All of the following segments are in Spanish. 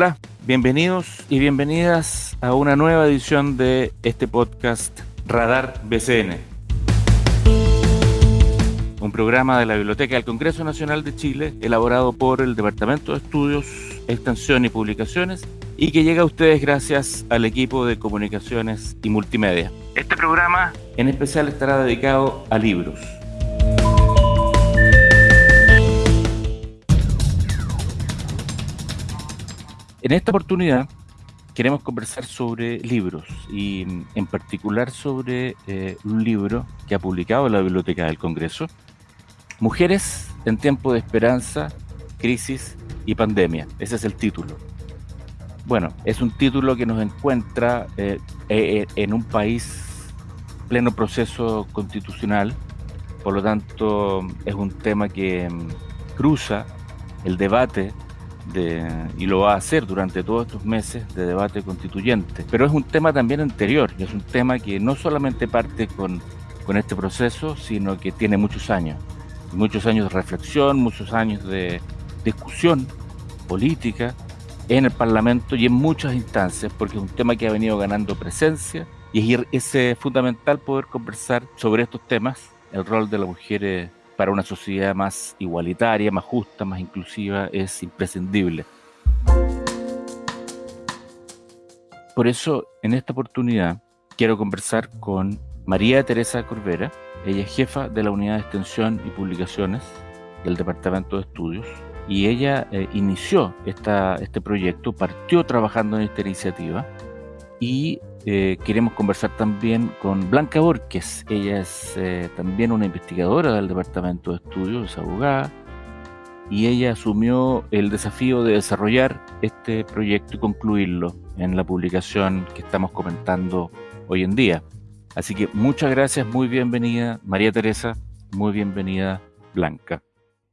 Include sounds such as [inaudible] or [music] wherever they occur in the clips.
Hola, bienvenidos y bienvenidas a una nueva edición de este podcast Radar BCN. Un programa de la Biblioteca del Congreso Nacional de Chile elaborado por el Departamento de Estudios, Extensión y Publicaciones y que llega a ustedes gracias al equipo de comunicaciones y multimedia. Este programa en especial estará dedicado a libros En esta oportunidad queremos conversar sobre libros y en particular sobre eh, un libro que ha publicado la Biblioteca del Congreso, Mujeres en tiempo de esperanza, crisis y pandemia. Ese es el título. Bueno, es un título que nos encuentra eh, eh, en un país pleno proceso constitucional, por lo tanto es un tema que mm, cruza el debate y lo va a hacer durante todos estos meses de debate constituyente. Pero es un tema también anterior, es un tema que no solamente parte con, con este proceso, sino que tiene muchos años. Muchos años de reflexión, muchos años de discusión política en el Parlamento y en muchas instancias, porque es un tema que ha venido ganando presencia y es, es fundamental poder conversar sobre estos temas, el rol de la mujer para una sociedad más igualitaria, más justa, más inclusiva, es imprescindible. Por eso, en esta oportunidad, quiero conversar con María Teresa Corbera. Ella es jefa de la Unidad de Extensión y Publicaciones del Departamento de Estudios y ella eh, inició este proyecto, partió trabajando en esta iniciativa y eh, queremos conversar también con Blanca Borges. Ella es eh, también una investigadora del Departamento de Estudios, es abogada, y ella asumió el desafío de desarrollar este proyecto y concluirlo en la publicación que estamos comentando hoy en día. Así que muchas gracias, muy bienvenida María Teresa, muy bienvenida Blanca.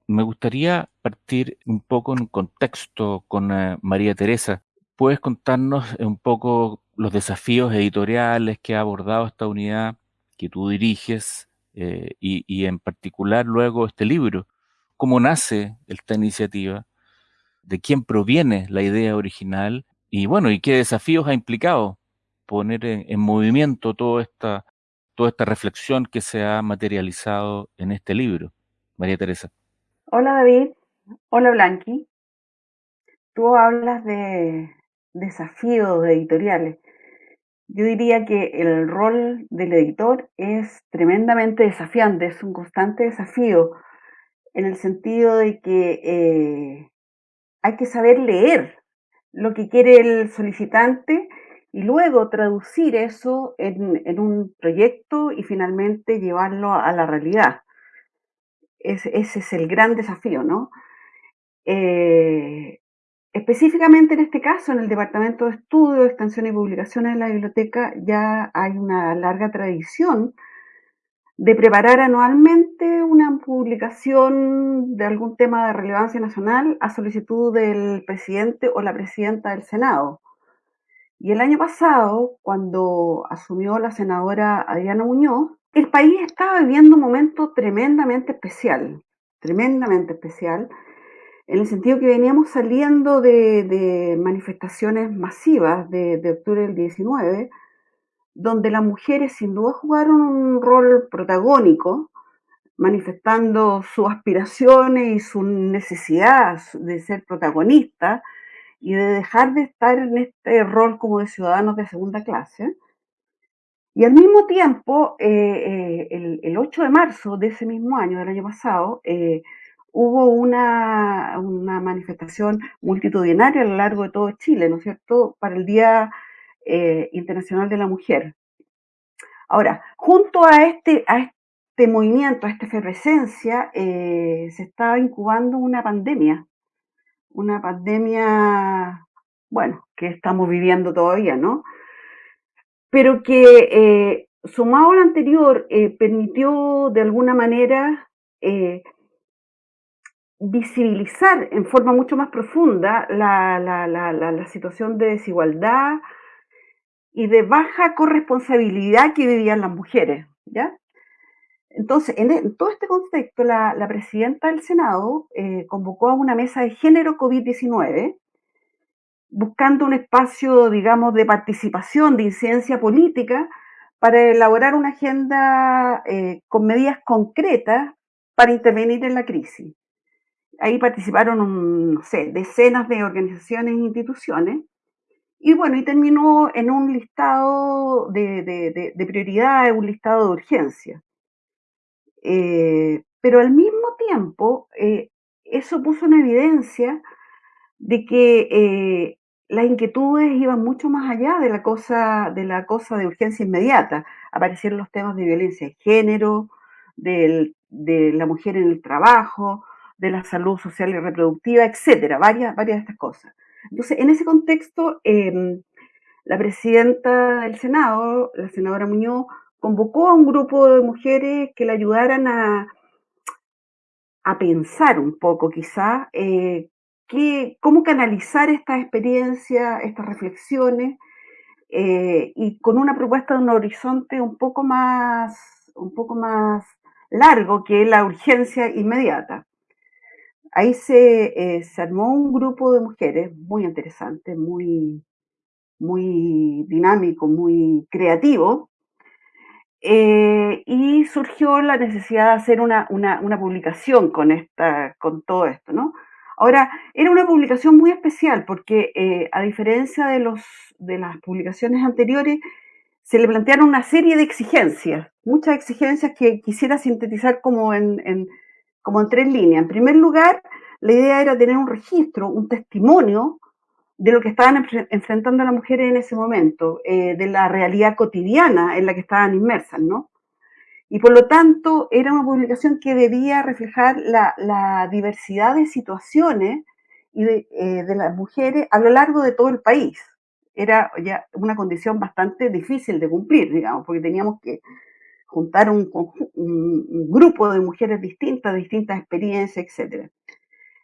Me gustaría partir un poco en contexto con eh, María Teresa. ¿Puedes contarnos un poco los desafíos editoriales que ha abordado esta unidad que tú diriges eh, y, en particular luego este libro. ¿Cómo nace esta iniciativa? ¿De quién proviene la idea original? Y bueno, ¿y qué desafíos ha implicado poner en, movimiento toda esta, toda esta reflexión que se ha materializado en este libro? María Teresa. Hola David, hola Blanqui. Tú hablas de desafíos editoriales. Yo diría que el rol del editor es tremendamente desafiante, es un constante desafío, en el sentido de que eh, hay que saber leer lo que quiere el solicitante y luego traducir eso en, un proyecto y finalmente llevarlo a la realidad. ese es el gran desafío, ¿no? Eh, Específicamente en este caso, en el Departamento de Estudio, Extensión y Publicaciones de la Biblioteca, ya hay una larga tradición de preparar anualmente una publicación de algún tema de relevancia nacional a solicitud del presidente o la presidenta del Senado. Y el año pasado, cuando asumió la senadora Adriana Muñoz, el país estaba viviendo un momento tremendamente especial, tremendamente especial, en el sentido que veníamos saliendo de, manifestaciones masivas de, octubre del 19, donde las mujeres sin duda jugaron un rol protagónico, manifestando sus aspiraciones y su necesidad de ser protagonistas y de dejar de estar en este rol como de ciudadanos de segunda clase. Y al mismo tiempo, eh, eh, el, 8 de marzo de ese mismo año, del año pasado, eh, hubo una, manifestación multitudinaria a lo largo de todo Chile, ¿no es cierto?, para el Día eh, Internacional de la Mujer. Ahora, junto a este, a este movimiento, a esta efervescencia, eh, se estaba incubando una pandemia, una pandemia, bueno, que estamos viviendo todavía, ¿no? Pero que, eh, sumado a lo anterior, permitió de alguna manera visibilizar en forma mucho más profunda la, la, la, situación de desigualdad y de baja corresponsabilidad que vivían las mujeres, ¿ya? Entonces, en, e, todo este contexto, la, presidenta del Senado eh, convocó a una mesa de género COVID-19 buscando un espacio, digamos, de participación, de incidencia política, para elaborar una agenda eh, con medidas concretas para intervenir en la crisis. Ahí participaron, no sé, decenas de organizaciones e instituciones. Y bueno, y terminó en un listado de, prioridades, un listado de urgencia. Eh, pero al mismo tiempo, eh, eso puso en evidencia de que eh, las inquietudes iban mucho más allá de la cosa de la cosa de urgencia inmediata. Aparecieron los temas de violencia de género, de la mujer en el trabajo, de la salud social y reproductiva, etcétera, varias, varias de estas cosas. Entonces, en ese contexto, em, la presidenta del Senado, la senadora Muñoz, convocó a un grupo de mujeres que le ayudaran a, a pensar un poco, quizá, eh, cómo canalizar estas experiencias, estas reflexiones, eh, y con una propuesta de un horizonte un poco más, un poco más largo que la urgencia inmediata. Ahí se, eh, se armó un grupo de mujeres muy interesante, muy, muy dinámico, muy creativo, eh, y surgió la necesidad de hacer una, una, publicación con, esta, con todo esto, ¿no? Ahora, era una publicación muy especial porque, eh, a diferencia de, los, de las publicaciones anteriores, se le plantearon una serie de exigencias, muchas exigencias que quisiera sintetizar como en, como en tres líneas. En primer lugar, la idea era tener un registro, un testimonio de lo que estaban enfrentando las mujeres en ese momento, eh, de la realidad cotidiana en la que estaban inmersas, ¿no? Y por lo tanto era una publicación que debía reflejar la, diversidad de situaciones y eh, de, las mujeres a lo largo de todo el país. Era ya una condición bastante difícil de cumplir, digamos, porque teníamos que juntar un, grupo de mujeres distintas, distintas experiencias, etc.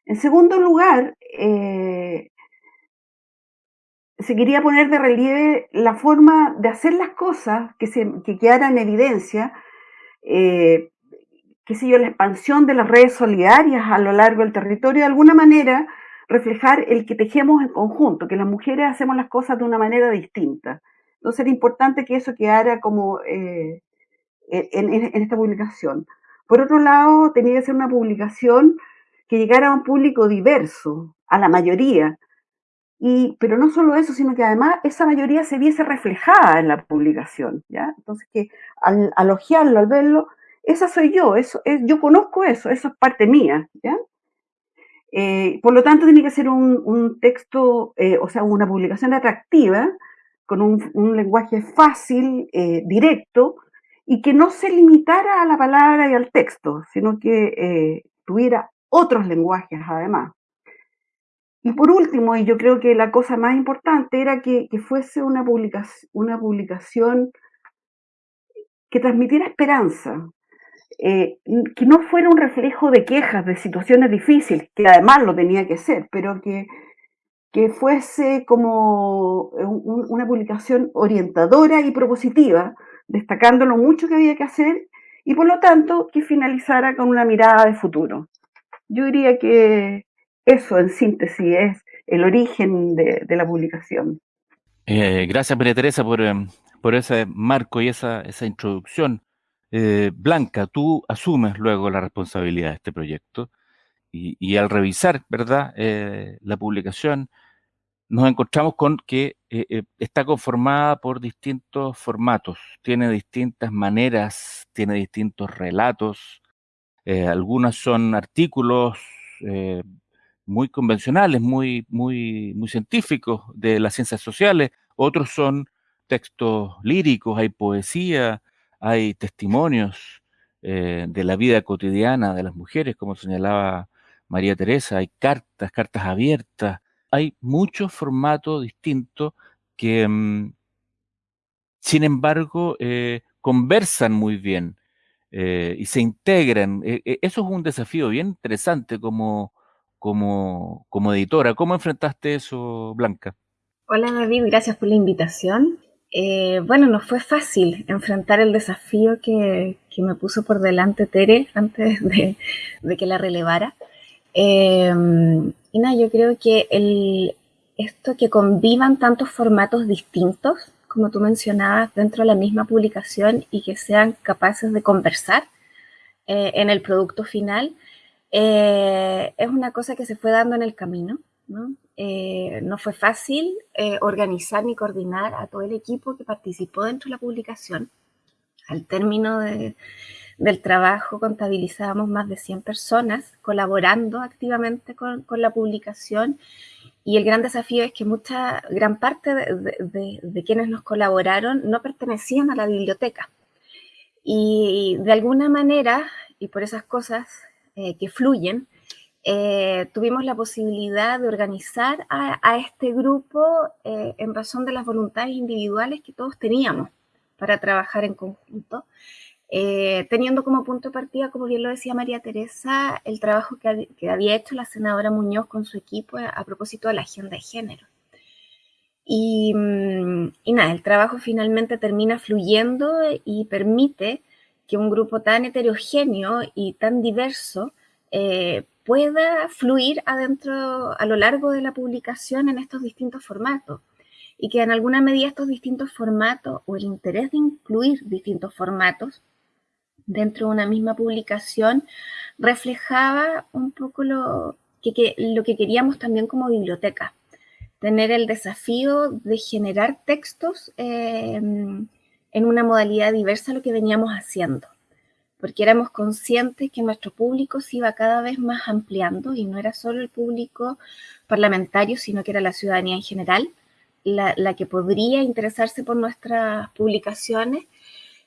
En segundo lugar, eh, se quería poner de relieve la forma de hacer las cosas que, se, que quedara en evidencia eh, qué sé yo, la expansión de las redes solidarias a lo largo del territorio, de alguna manera reflejar el que tejemos en conjunto, que las mujeres hacemos las cosas de una manera distinta. Entonces era importante que eso quedara como eh, en, esta publicación. Por otro lado, tenía que ser una publicación que llegara a un público diverso, a la mayoría, y, pero no solo eso, sino que además esa mayoría se viese reflejada en la publicación, ¿ya? Entonces que al, al al verlo, esa soy yo, eso, es, yo conozco eso, eso es parte mía, ¿ya? Eh, por lo tanto, tiene que ser un, un texto, eh, o sea, una publicación atractiva, con un, un lenguaje fácil, eh, directo, y que no se limitara a la palabra y al texto, sino que tuviera otros lenguajes además. Y por último, y yo creo que la cosa más importante era que, fuese una, publicación, que transmitiera esperanza, eh, que no fuera un reflejo de quejas, de situaciones difíciles, que además lo tenía que ser, pero que, que fuese como una publicación orientadora y propositiva, destacando lo mucho que había que hacer y por lo tanto que finalizara con una mirada de futuro. Yo diría que, eso, en síntesis, es el origen de, la publicación. Eh, gracias, María Teresa, por, em, por, ese marco y esa, esa introducción. Eh, Blanca, tú asumes luego la responsabilidad de este proyecto y, al revisar, ¿verdad?, eh, la publicación, nos encontramos con que está conformada por distintos formatos, tiene distintas maneras, tiene distintos relatos, algunas son artículos muy convencionales, muy, muy, muy científicos de las ciencias sociales, otros son textos líricos, hay poesía, hay testimonios eh, de la vida cotidiana de las mujeres, como señalaba María Teresa, hay cartas, cartas abiertas, hay muchos formatos distintos que, mm, sin embargo, eh, conversan muy bien eh, y se integran. eso es un desafío bien interesante como como, como editora. ¿Cómo enfrentaste eso, Blanca? Hola David, gracias por la invitación. Eh, bueno, no fue fácil enfrentar el desafío que, que, me puso por delante Tere antes de, de que la relevara. Eh, y nada, yo creo que el, esto que convivan tantos formatos distintos, como tú mencionabas, dentro de la misma publicación y que sean capaces de conversar eh, en el producto final, eh, es una cosa que se fue dando en el camino. No, eh, no fue fácil organizar ni coordinar a todo el equipo que participó dentro de la publicación. Al término del trabajo contabilizábamos más de 100 personas colaborando activamente con, la publicación y el gran desafío es que mucha, gran parte de, quienes nos colaboraron no pertenecían a la biblioteca. Y, de alguna manera, y por esas cosas eh, que fluyen, eh, tuvimos la posibilidad de organizar a, este grupo eh, en razón de las voluntades individuales que todos teníamos para trabajar en conjunto eh, teniendo como punto de partida, como bien lo decía María Teresa, el trabajo que, había hecho la senadora Muñoz con su equipo a, propósito de la agenda de género. Y, mm, y, nada, el trabajo finalmente termina fluyendo y permite que un grupo tan heterogéneo y tan diverso eh, pueda fluir adentro, a lo largo de la publicación en estos distintos formatos y que en alguna medida estos distintos formatos o el interés de incluir distintos formatos dentro de una misma publicación reflejaba un poco lo que, lo que queríamos también como biblioteca, tener el desafío de generar textos em, en una modalidad diversa a lo que veníamos haciendo, porque éramos conscientes que nuestro público se iba cada vez más ampliando y no era solo el público parlamentario, sino que era la ciudadanía en general la, la que podría interesarse por nuestras publicaciones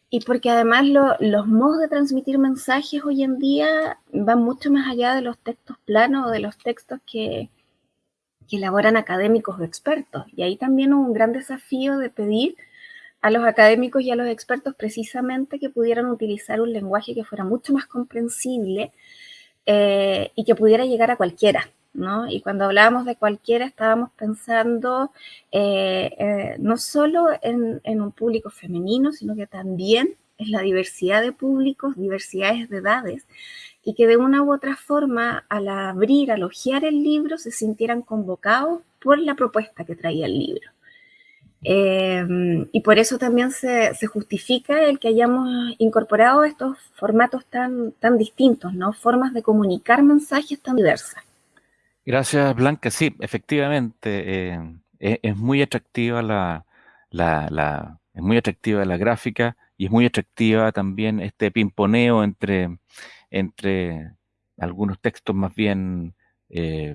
y porque además los modos de transmitir mensajes hoy en día van mucho más allá de los textos planos o de los textos que, elaboran académicos o expertos. Y ahí también hubo un gran desafío de pedir a los académicos y a los expertos precisamente que pudieran utilizar un lenguaje que fuera mucho más comprensible eh, y que pudiera llegar a cualquiera. Y cuando hablábamos de cualquiera estábamos pensando eh, eh, no solo en, un público femenino, sino que también en la diversidad de públicos, diversidades de edades, y que de una u otra forma al abrir, al hojear el libro, se sintieran convocados por la propuesta que traía el libro. Em, y por eso también se, justifica el que hayamos incorporado estos formatos tan, tan distintos, ¿no? Formas de comunicar mensajes tan diversas. Gracias, Blanca. Sí, efectivamente, eh, e, es, muy atractiva la, la, es muy atractiva la gráfica y es muy atractiva también este pimponeo entre, entre algunos textos más bien eh,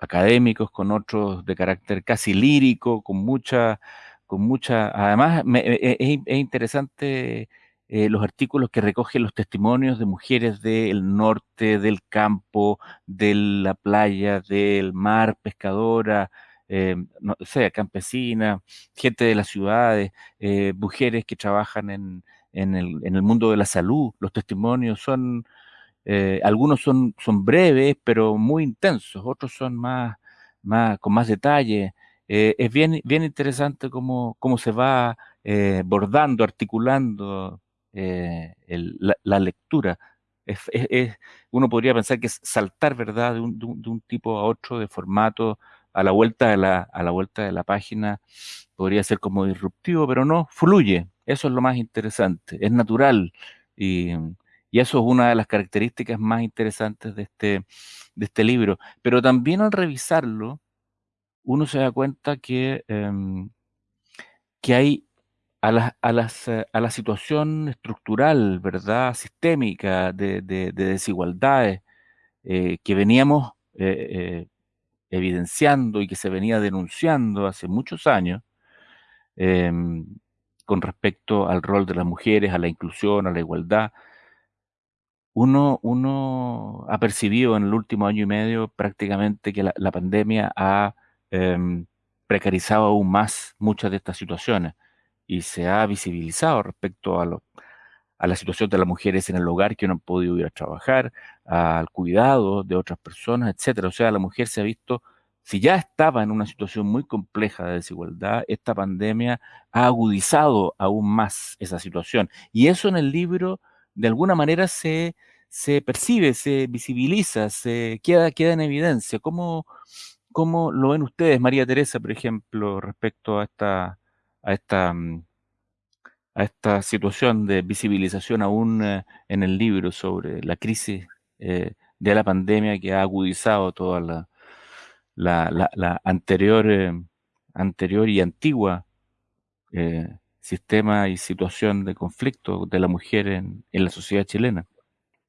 académicos con otros de carácter casi lírico, con mucha, con mucha, además e, e, es interesante eh, los artículos que recogen los testimonios de mujeres del norte, del campo, de la playa, del mar, pescadora, eh, no sea campesina, gente de las ciudades, eh, mujeres que trabajan en, el, mundo de la salud. Los testimonios son, algunos son, son breves, pero muy intensos, otros son más, más con más detalle. es bien, bien interesante cómo, cómo se va bordando, articulando eh, la, lectura. Es, uno podría pensar que es saltar, ¿verdad?, de un, tipo a otro, de formato, a la vuelta de la, a la vuelta de la página, podría ser como disruptivo, pero no, fluye. Eso es lo más interesante, es natural. Y, eso es una de las características más interesantes de este, de este libro. Pero también al revisarlo, uno se da cuenta que, em, que hay a la, a, las, eh, a la situación estructural, ¿verdad? Sistémica de, desigualdades eh, que veníamos eh, evidenciando y que se venía denunciando hace muchos años em, con respecto al rol de las mujeres, a la inclusión, a la igualdad. Uno, uno ha percibido en el último año y medio prácticamente que la, pandemia ha em, precarizado aún más muchas de estas situaciones y se ha visibilizado respecto a, a la situación de las mujeres en el hogar que no han podido ir a trabajar, al cuidado de otras personas, etcétera. O sea, la mujer se ha visto, si ya estaba en una situación muy compleja de desigualdad, esta pandemia ha agudizado aún más esa situación. Y eso en el libro, de alguna manera, se, se percibe, se visibiliza, se queda, queda en evidencia. ¿Cómo, ¿Cómo lo ven ustedes, María Teresa, por ejemplo, respecto a esta, a esta, mm, a esta situación de visibilización aún eh, en el libro sobre la crisis eh, de la pandemia que ha agudizado toda la, la, la, anterior, eh, anterior y antigua sistema y situación de conflicto de la mujer en, en la sociedad chilena?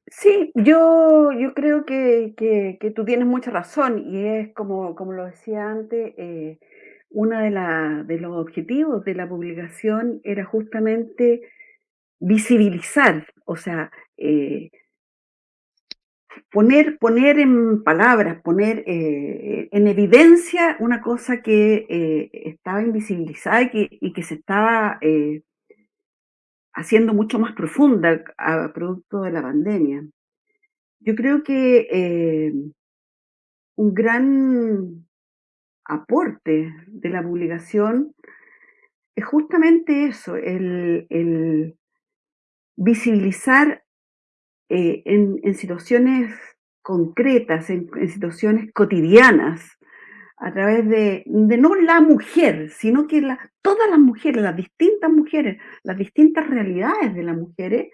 Sí, yo, yo creo que, que, tú tienes mucha razón y es como, como lo decía antes, uno de, los objetivos de la publicación era justamente visibilizar, o sea, eh, poner, poner en palabras, poner eh, en evidencia una cosa que estaba invisibilizada y que, se estaba haciendo mucho más profunda a producto de la pandemia. Yo creo que eh, un gran aporte de la publicación es justamente eso, el, visibilizar eh, en, situaciones concretas, en, situaciones cotidianas, a través de, no la mujer, sino que todas las mujeres, las distintas mujeres, las distintas realidades de las mujeres,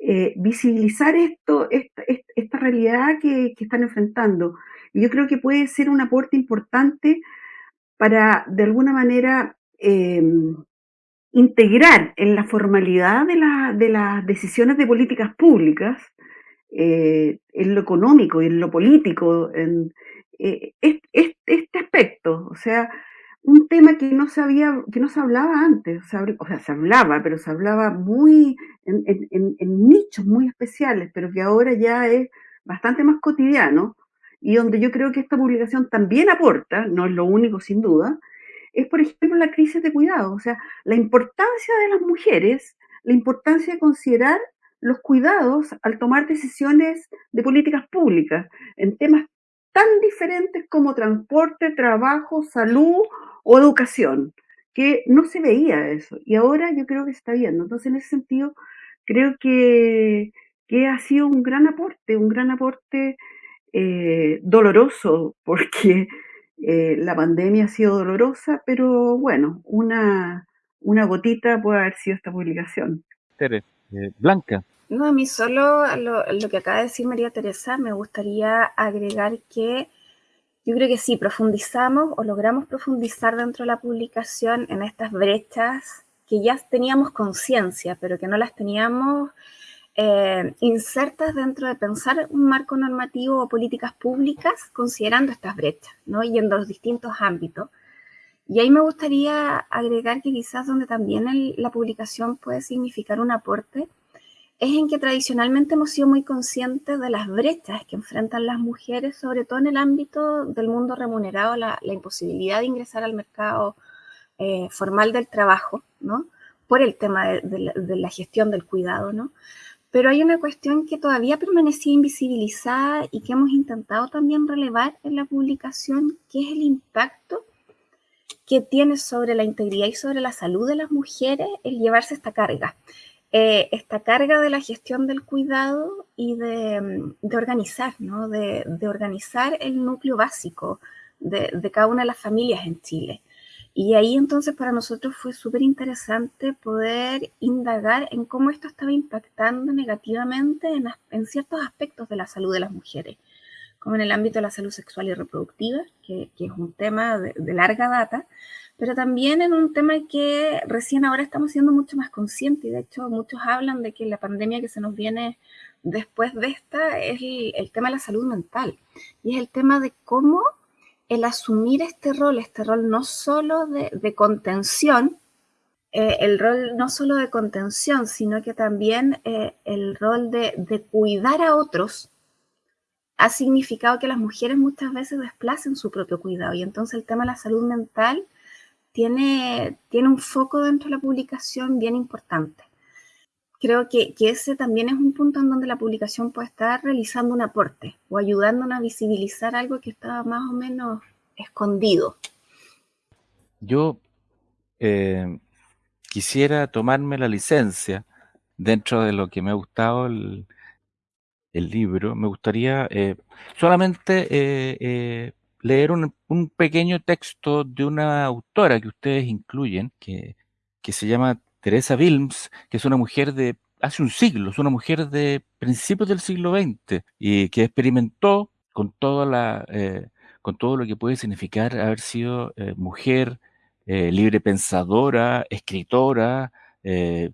eh, visibilizar esto, esta, realidad que, están enfrentando. Yo creo que puede ser un aporte importante para, de alguna manera, em, integrar en la formalidad de, las decisiones de políticas públicas, eh, en lo económico y en lo político, eh, este aspecto, o sea, un tema que no se que no se hablaba antes, o sea, se hablaba, pero se hablaba muy en, nichos muy especiales, pero que ahora ya es bastante más cotidiano y donde yo creo que esta publicación también aporta, no es lo único sin duda, es por ejemplo la crisis de cuidado, o sea, la importancia de las mujeres, la importancia de considerar los cuidados al tomar decisiones de políticas públicas en temas tan diferentes como transporte, trabajo, salud o educación, que no se veía eso. Y ahora yo creo que se está viendo. Entonces, en ese sentido, creo que, ha sido un gran aporte, un gran aporte eh, doloroso, [laughs] porque eh, la pandemia ha sido dolorosa, pero bueno, una, una gotita puede haber sido esta publicación. Tere, eh, Blanca, no, a mí solo lo, que acaba de decir María Teresa, me gustaría agregar que yo creo que sí, profundizamos o logramos profundizar dentro de la publicación en estas brechas que ya teníamos conciencia, pero que no las teníamos eh, insertas dentro de pensar un marco normativo o políticas públicas considerando estas brechas, ¿no? Y en los distintos ámbitos. Y ahí me gustaría agregar que quizás donde también la publicación puede significar un aporte es en que tradicionalmente hemos sido muy conscientes de las brechas que enfrentan las mujeres, sobre todo en el ámbito del mundo remunerado, la, imposibilidad de ingresar al mercado eh, formal del trabajo, ¿no? Por el tema de, la, gestión del cuidado, ¿no? Pero hay una cuestión que todavía permanecía invisibilizada y que hemos intentado también relevar en la publicación, que es el impacto que tiene sobre la integridad y sobre la salud de las mujeres el llevarse esta carga. Eh, esta carga de la gestión del cuidado y de, organizar, ¿no? De, organizar el núcleo básico de, cada una de las familias en Chile. Y ahí entonces para nosotros fue súper interesante poder indagar en cómo esto estaba impactando negativamente en, ciertos aspectos de la salud de las mujeres, como en el ámbito de la salud sexual y reproductiva, que, es un tema de larga data, pero también en un tema que recién ahora estamos siendo mucho más conscientes y de hecho muchos hablan de que la pandemia que se nos viene después de esta es el, tema de la salud mental y es el tema de cómo el asumir este rol, este rol no solo de, contención, eh, el rol no solo de contención, sino que también eh, el rol de, cuidar a otros, ha significado que las mujeres muchas veces desplacen su propio cuidado y entonces el tema de la salud mental tiene, tiene un foco dentro de la publicación bien importante. Creo que, ese también es un punto en donde la publicación puede estar realizando un aporte o ayudándonos a visibilizar algo que estaba más o menos escondido. Yo eh, quisiera tomarme la licencia dentro de lo que me ha gustado el, libro. Me gustaría eh, solamente eh, leer un, pequeño texto de una autora que ustedes incluyen, que se llama Teresa Wilms, que es una mujer de hace un siglo, es una mujer de principios del siglo XX y que experimentó con toda la eh, con todo lo que puede significar haber sido eh, mujer, eh, libre pensadora, escritora,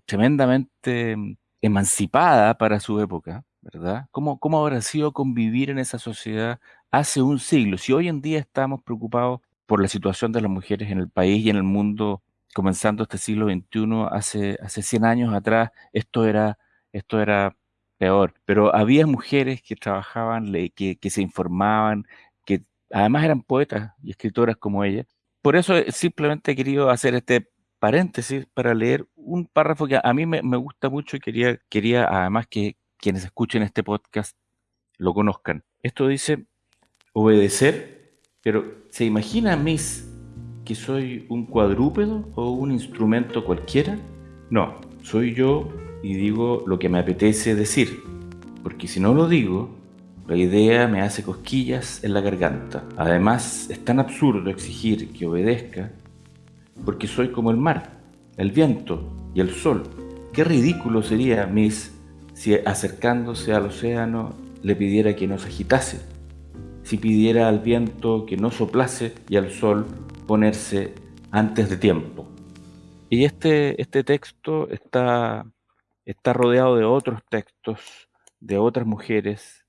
tremendamente emancipada para su época, ¿verdad? ¿Cómo, ¿Cómo habrá sido convivir en esa sociedad hace un siglo? Si hoy en día estamos preocupados por la situación de las mujeres en el país y en el mundo comenzando este siglo XXI, hace, hace 100 años atrás, esto era, peor. Pero había mujeres que trabajaban, que, que se informaban, que además eran poetas y escritoras como ella. Por eso simplemente he querido hacer este paréntesis para leer un párrafo que a mí me, me, gusta mucho y quería, quería además que quienes escuchen este podcast lo conozcan. Esto dice obedecer, pero ¿se imagina Miss que soy un cuadrúpedo o un instrumento cualquiera? No, soy yo y digo lo que me apetece decir, porque si no lo digo, la idea me hace cosquillas en la garganta. Además, es tan absurdo exigir que obedezca, porque soy como el mar, el viento y el sol. Qué ridículo sería, Miss, si acercándose al océano le pidiera que nos agitase, si pidiera al viento que no soplase y al sol ponerse antes de tiempo. Y este, este texto está, está rodeado de otros textos, de otras mujeres,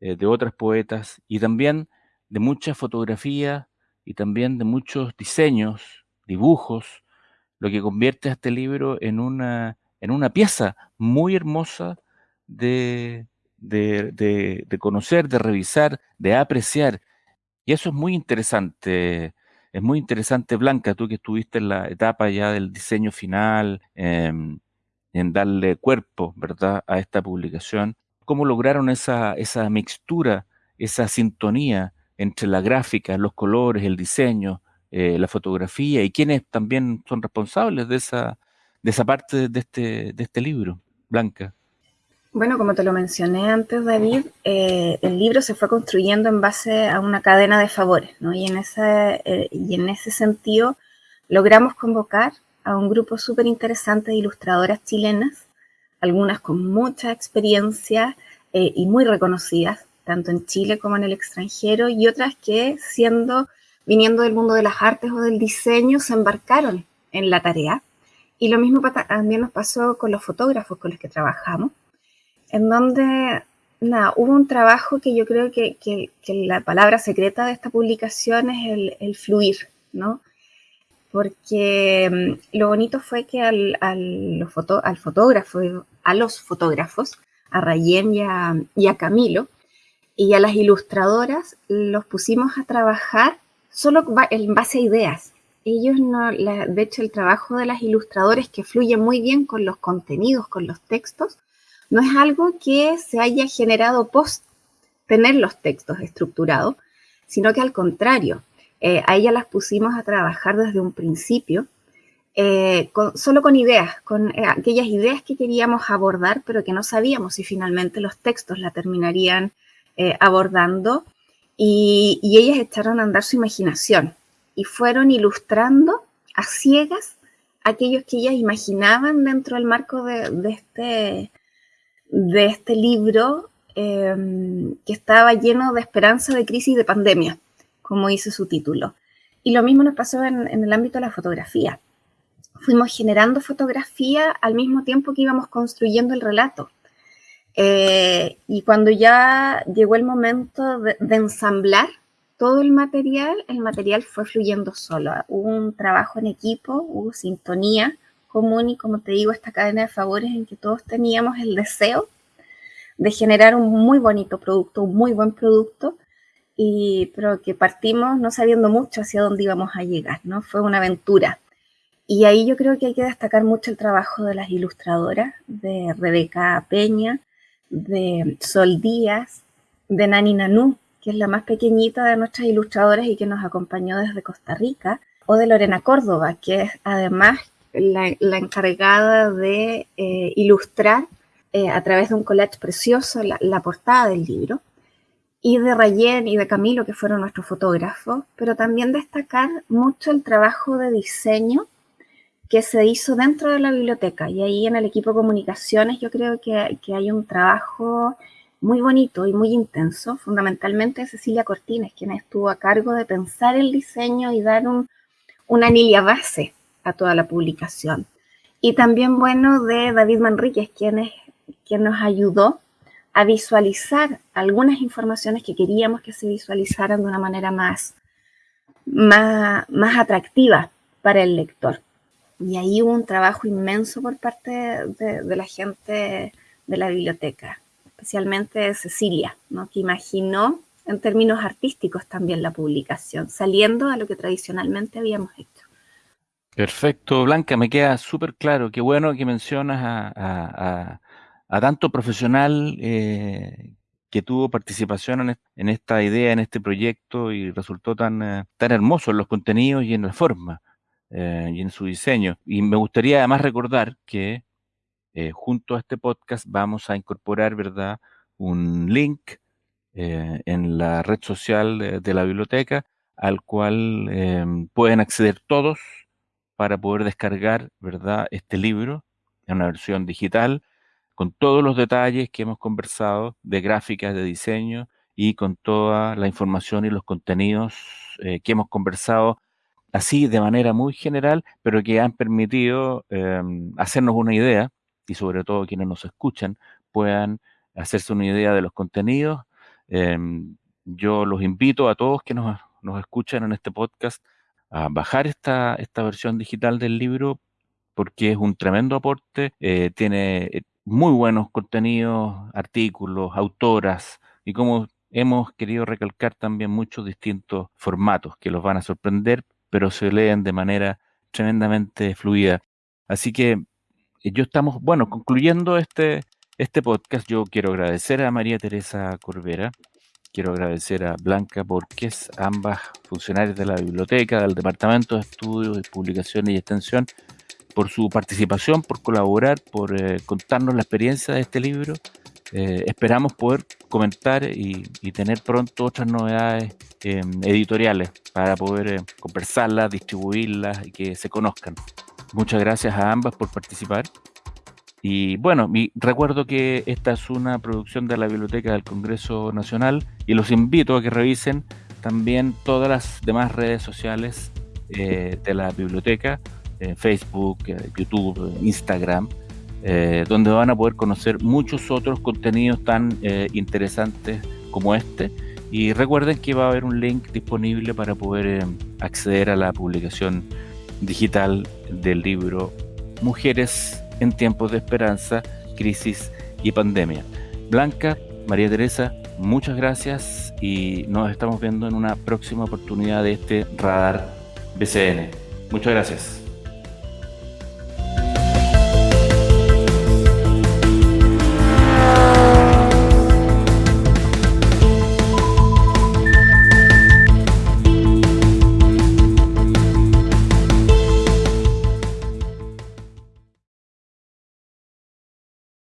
eh, de otras poetas y también de muchas fotografías y también de muchos diseños, dibujos, lo que convierte a este libro en una, en una pieza muy hermosa de, de, de conocer, de revisar, de apreciar. Y eso es muy interesante, es muy interesante, Blanca, tú que estuviste en la etapa ya del diseño final, em, en darle cuerpo, ¿verdad?, a esta publicación. ¿Cómo lograron esa, esa mixtura, esa sintonía entre la gráfica, los colores, el diseño, eh, la fotografía y quiénes también son responsables de esa, de esa parte de este, de este libro, Blanca? Bueno, como te lo mencioné antes, David, eh, el libro se fue construyendo en base a una cadena de favores, ¿no? Y en ese, eh, ese sentido logramos convocar a un grupo súper interesante de ilustradoras chilenas, algunas con mucha experiencia eh, y muy reconocidas, tanto en Chile como en el extranjero, y otras que, siendo, viniendo del mundo de las artes o del diseño, se embarcaron en la tarea. Y lo mismo también nos pasó con los fotógrafos con los que trabajamos en donde nada, hubo un trabajo que yo creo que, la palabra secreta de esta publicación es el, fluir, ¿no? Porque mm, lo bonito fue que al, al, fotógrafo, a los fotógrafos, a Rayén y a, y a Camilo, y a las ilustradoras, los pusimos a trabajar solo en base a ideas. Ellos no, de hecho, el trabajo de las ilustradoras que fluye muy bien con los contenidos, con los textos, no es algo que se haya generado post tener los textos estructurados, sino que al contrario, eh, a ellas las pusimos a trabajar desde un principio, eh, solo con ideas, con eh, aquellas ideas que queríamos abordar, pero que no sabíamos si finalmente los textos la terminarían abordando, y, ellas echaron a andar su imaginación y fueron ilustrando a ciegas aquellos que ellas imaginaban dentro del marco de este de este libro em, que estaba lleno de esperanza de crisis y de pandemia, como dice su título. Y lo mismo nos pasó en, el ámbito de la fotografía. Fuimos generando fotografía al mismo tiempo que íbamos construyendo el relato. Eh, y cuando ya llegó el momento de, de, ensamblar todo el material, el material fue fluyendo solo. Hubo un trabajo en equipo, hubo sintonía, común y como te digo, esta cadena de favores en que todos teníamos el deseo de generar un muy bonito producto, un muy buen producto, y, pero que partimos no sabiendo mucho hacia dónde íbamos a llegar, ¿no? Fue una aventura. Y ahí yo creo que hay que destacar mucho el trabajo de las ilustradoras, de Rebeca Peña, de Sol Díaz, de Nani Nanú, que es la más pequeñita de nuestras ilustradoras y que nos acompañó desde Costa Rica, o de Lorena Córdoba, que es además la, encargada de eh, ilustrar eh, a través de un collage precioso la, portada del libro. y de Rayen y de Camilo, que fueron nuestros fotógrafos, pero también destacar mucho el trabajo de diseño que se hizo dentro de la biblioteca. Y ahí en el equipo de comunicaciones yo creo que, que hay un trabajo muy bonito y muy intenso, fundamentalmente Cecilia Cortines, quien estuvo a cargo de pensar el diseño y dar un, una anilla base a toda la publicación. Y también, bueno, de David Manríquez, quien, quien nos ayudó a visualizar algunas informaciones que queríamos que se visualizaran de una manera más, más, más atractiva para el lector. Y ahí hubo un trabajo inmenso por parte de, de la gente de la biblioteca, especialmente Cecilia, ¿no? que imaginó en términos artísticos también la publicación, saliendo a lo que tradicionalmente habíamos hecho. Perfecto, Blanca, me queda súper claro. Qué bueno que mencionas a, a, tanto profesional eh, que tuvo participación en, esta idea, en este proyecto y resultó tan, eh, tan hermoso en los contenidos y en la forma eh, y en su diseño. Y me gustaría además recordar que junto a este podcast vamos a incorporar, ¿verdad?, un link en la red social de, de la biblioteca al cual pueden acceder todos para poder descargar, ¿verdad?, este libro en una versión digital con todos los detalles que hemos conversado de gráficas, de diseño y con toda la información y los contenidos eh, que hemos conversado así de manera muy general, pero que han permitido em, hacernos una idea y sobre todo quienes nos escuchan puedan hacerse una idea de los contenidos. Em, yo los invito a todos que nos, nos, escuchan en este podcast a bajar esta, esta versión digital del libro porque es un tremendo aporte, eh, tiene eh, muy buenos contenidos, artículos, autoras, y como hemos querido recalcar también muchos distintos formatos que los van a sorprender, pero se leen de manera tremendamente fluida. Así que eh, yo estamos, bueno, concluyendo este, este podcast, yo quiero agradecer a María Teresa Corbera, quiero agradecer a Blanca Borges, ambas funcionarias de la biblioteca, del Departamento de Estudios y Publicaciones y Extensión, por su participación, por colaborar, por eh, contarnos la experiencia de este libro. Eh, esperamos poder comentar y, tener pronto otras novedades em, editoriales para poder eh, conversarlas, distribuirlas y que se conozcan. Muchas gracias a ambas por participar. Y bueno, mi, recuerdo que esta es una producción de la Biblioteca del Congreso Nacional y los invito a que revisen también todas las demás redes sociales de la biblioteca Facebook, eh, YouTube, Instagram, eh, donde van a poder conocer muchos otros contenidos tan eh, interesantes como este. Y recuerden que va a haber un link disponible para poder acceder a la publicación digital del libro Mujeres en tiempos de esperanza, crisis y pandemia. Blanca, María Teresa, muchas gracias y nos estamos viendo en una próxima oportunidad de este radar BCN. Muchas gracias.